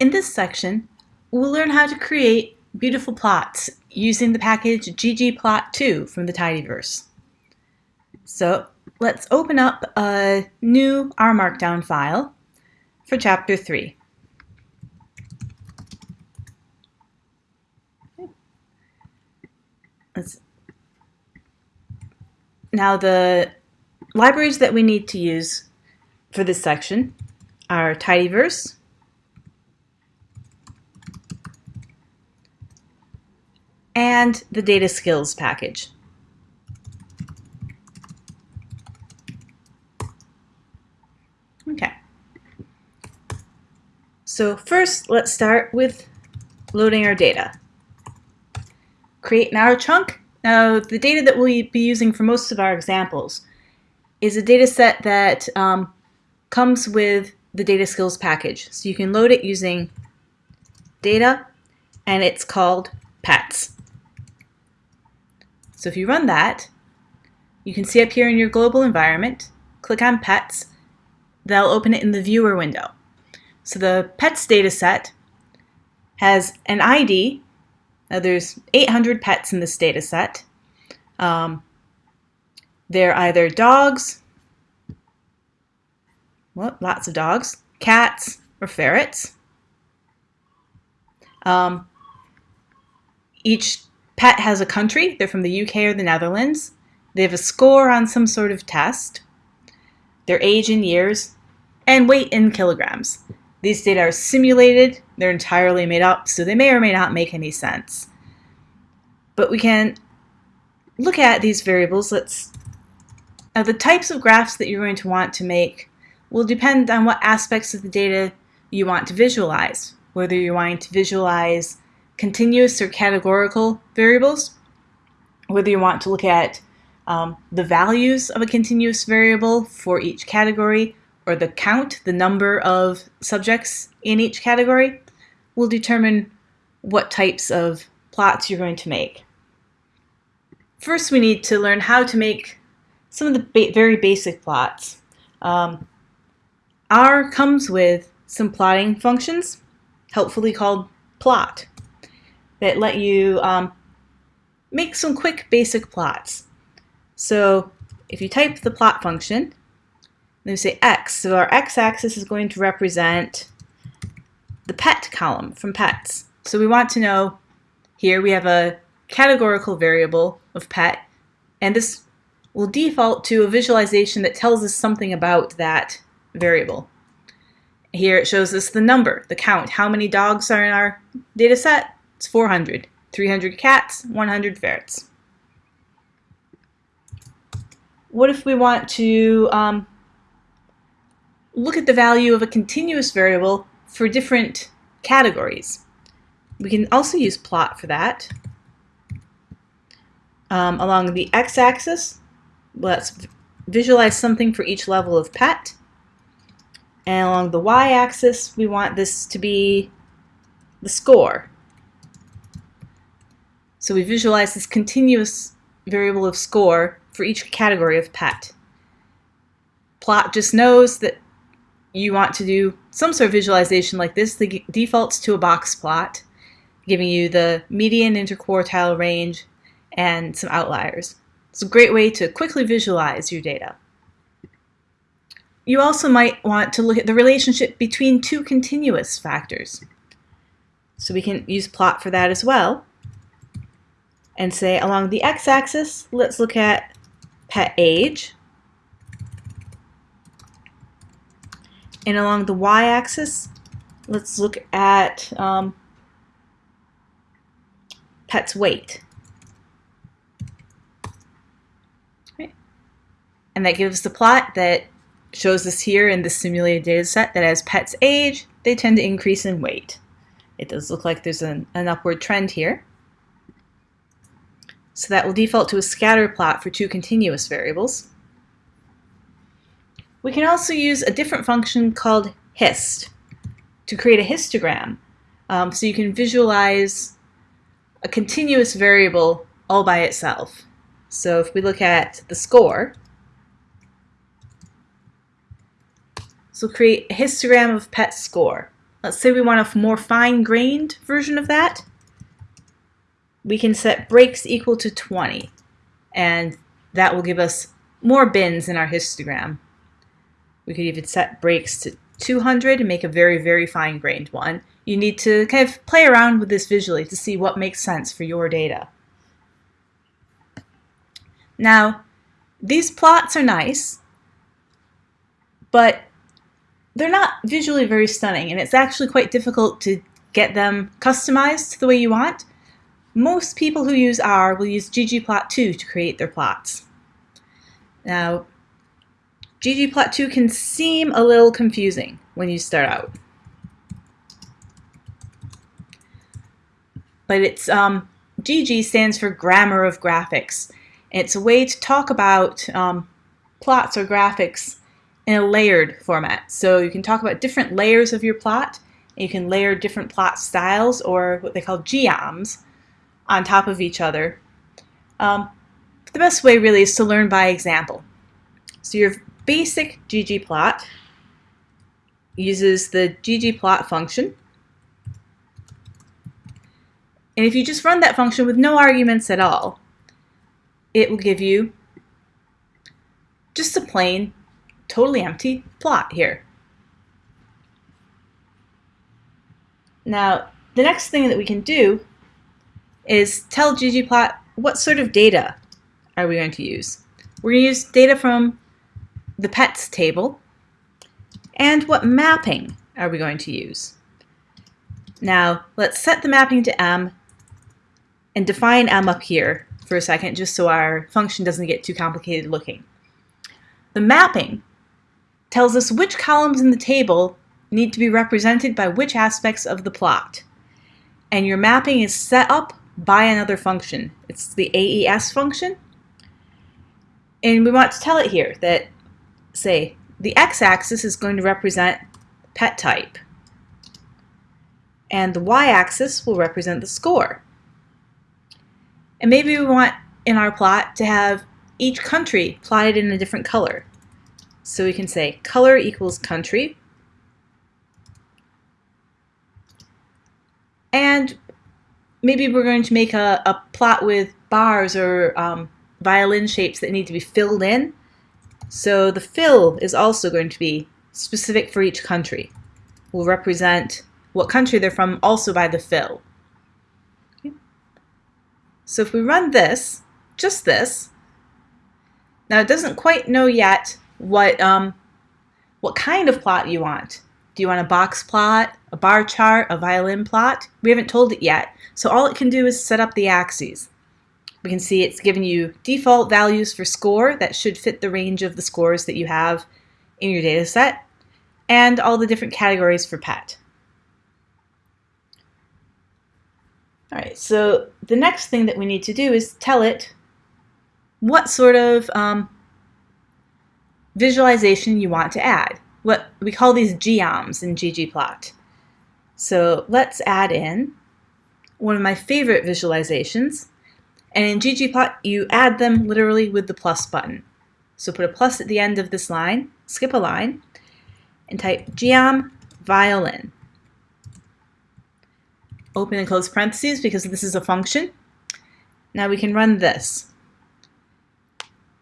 In this section, we'll learn how to create beautiful plots using the package ggplot2 from the Tidyverse. So let's open up a new R Markdown file for Chapter 3. Let's now the libraries that we need to use for this section are Tidyverse, and the data skills package. Okay. So first, let's start with loading our data. Create an R chunk. Now, the data that we'll be using for most of our examples is a data set that um, comes with the data skills package. So you can load it using data, and it's called pets. So if you run that, you can see up here in your global environment, click on pets, they'll open it in the viewer window. So the pets data set has an ID. Now there's 800 pets in this data set. Um, they're either dogs, well, lots of dogs, cats, or ferrets. Um, each Pet has a country. They're from the UK or the Netherlands. They have a score on some sort of test. Their age in years and weight in kilograms. These data are simulated. They're entirely made up, so they may or may not make any sense. But we can look at these variables. Let's now the types of graphs that you're going to want to make will depend on what aspects of the data you want to visualize. Whether you're wanting to visualize continuous or categorical variables, whether you want to look at um, the values of a continuous variable for each category or the count, the number of subjects in each category, will determine what types of plots you're going to make. First, we need to learn how to make some of the ba very basic plots. Um, R comes with some plotting functions, helpfully called plot that let you um, make some quick basic plots. So if you type the plot function, then we say x, so our x-axis is going to represent the pet column from pets. So we want to know, here we have a categorical variable of pet, and this will default to a visualization that tells us something about that variable. Here it shows us the number, the count, how many dogs are in our data set, it's 400. 300 cats, 100 ferrets. What if we want to um, look at the value of a continuous variable for different categories? We can also use plot for that. Um, along the x-axis, let's visualize something for each level of pet. And along the y-axis, we want this to be the score. So we visualize this continuous variable of score for each category of pet. Plot just knows that you want to do some sort of visualization like this. The defaults to a box plot, giving you the median interquartile range and some outliers. It's a great way to quickly visualize your data. You also might want to look at the relationship between two continuous factors. So we can use plot for that as well and say along the x-axis, let's look at pet age. And along the y-axis, let's look at um, pet's weight. Right. And that gives the plot that shows us here in the simulated data set that as pets age, they tend to increase in weight. It does look like there's an, an upward trend here. So that will default to a scatter plot for two continuous variables. We can also use a different function called hist to create a histogram. Um, so you can visualize a continuous variable all by itself. So if we look at the score, so create a histogram of pet score. let's say we want a more fine-grained version of that, we can set breaks equal to 20, and that will give us more bins in our histogram. We could even set breaks to 200 and make a very, very fine-grained one. You need to kind of play around with this visually to see what makes sense for your data. Now, these plots are nice, but they're not visually very stunning, and it's actually quite difficult to get them customized the way you want. Most people who use R will use ggplot2 to create their plots. Now, ggplot2 can seem a little confusing when you start out. But it's um, GG stands for Grammar of Graphics. It's a way to talk about um, plots or graphics in a layered format. So you can talk about different layers of your plot. You can layer different plot styles or what they call geoms on top of each other. Um, the best way really is to learn by example. So your basic ggplot uses the ggplot function. And if you just run that function with no arguments at all, it will give you just a plain, totally empty plot here. Now, the next thing that we can do is tell ggplot what sort of data are we going to use. We're going to use data from the pets table and what mapping are we going to use. Now let's set the mapping to m and define m up here for a second just so our function doesn't get too complicated looking. The mapping tells us which columns in the table need to be represented by which aspects of the plot. And your mapping is set up by another function. It's the AES function. And we want to tell it here that, say, the x-axis is going to represent pet type. And the y-axis will represent the score. And maybe we want in our plot to have each country plotted in a different color. So we can say color equals country. And maybe we're going to make a, a plot with bars or um, violin shapes that need to be filled in. So the fill is also going to be specific for each country. We'll represent what country they're from also by the fill. So if we run this, just this, now it doesn't quite know yet what um, what kind of plot you want. Do you want a box plot, a bar chart, a violin plot? We haven't told it yet. So all it can do is set up the axes. We can see it's given you default values for score that should fit the range of the scores that you have in your data set, and all the different categories for pet. All right, so the next thing that we need to do is tell it what sort of um, visualization you want to add. What we call these geoms in ggplot. So let's add in one of my favorite visualizations. And in ggplot, you add them literally with the plus button. So put a plus at the end of this line, skip a line, and type geom violin. Open and close parentheses because this is a function. Now we can run this.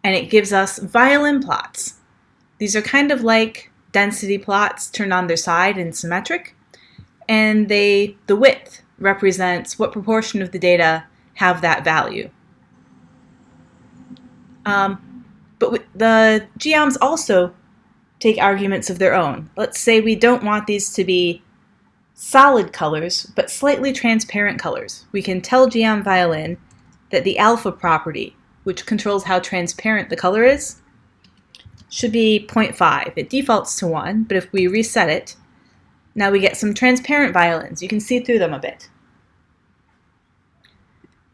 And it gives us violin plots. These are kind of like density plots turned on their side and symmetric. And they the width represents what proportion of the data have that value. Um, but the geoms also take arguments of their own. Let's say we don't want these to be solid colors, but slightly transparent colors. We can tell geom violin that the alpha property, which controls how transparent the color is, should be 0.5. It defaults to 1, but if we reset it, now we get some transparent violins. You can see through them a bit.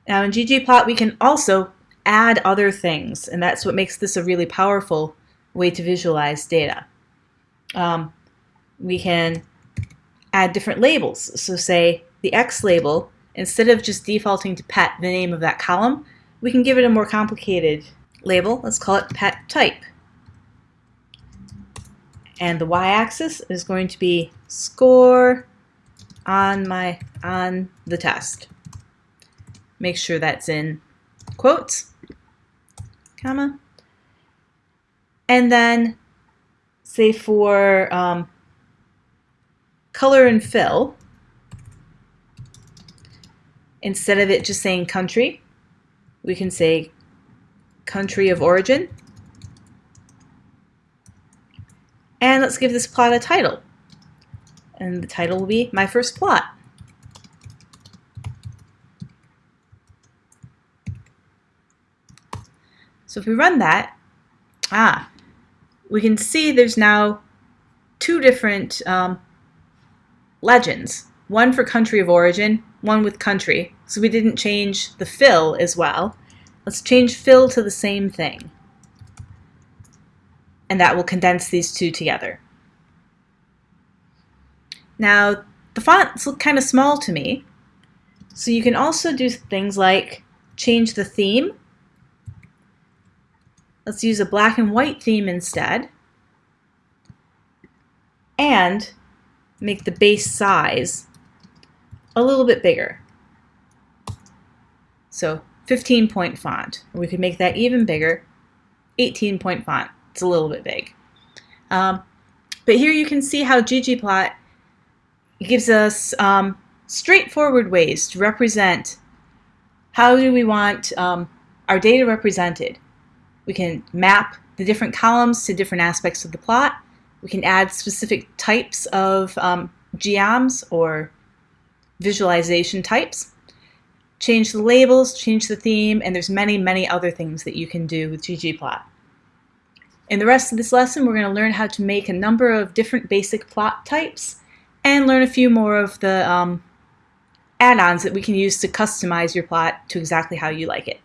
Now in ggplot we can also add other things and that's what makes this a really powerful way to visualize data. Um, we can add different labels. So say the X label, instead of just defaulting to pet, the name of that column, we can give it a more complicated label. Let's call it pet type. And the y-axis is going to be score on my on the test. Make sure that's in quotes, comma, and then say for um, color and fill, instead of it just saying country, we can say country of origin. And let's give this plot a title. And the title will be My First Plot. So if we run that, ah, we can see there's now two different um, legends. One for country of origin, one with country. So we didn't change the fill as well. Let's change fill to the same thing. And that will condense these two together. Now, the fonts look kind of small to me. So you can also do things like change the theme. Let's use a black and white theme instead. And make the base size a little bit bigger. So 15 point font. We could make that even bigger, 18 point font. It's a little bit big. Um, but here you can see how ggplot gives us um, straightforward ways to represent how do we want um, our data represented. We can map the different columns to different aspects of the plot. We can add specific types of um, geoms or visualization types, change the labels, change the theme, and there's many, many other things that you can do with ggplot. In the rest of this lesson, we're going to learn how to make a number of different basic plot types and learn a few more of the um, add-ons that we can use to customize your plot to exactly how you like it.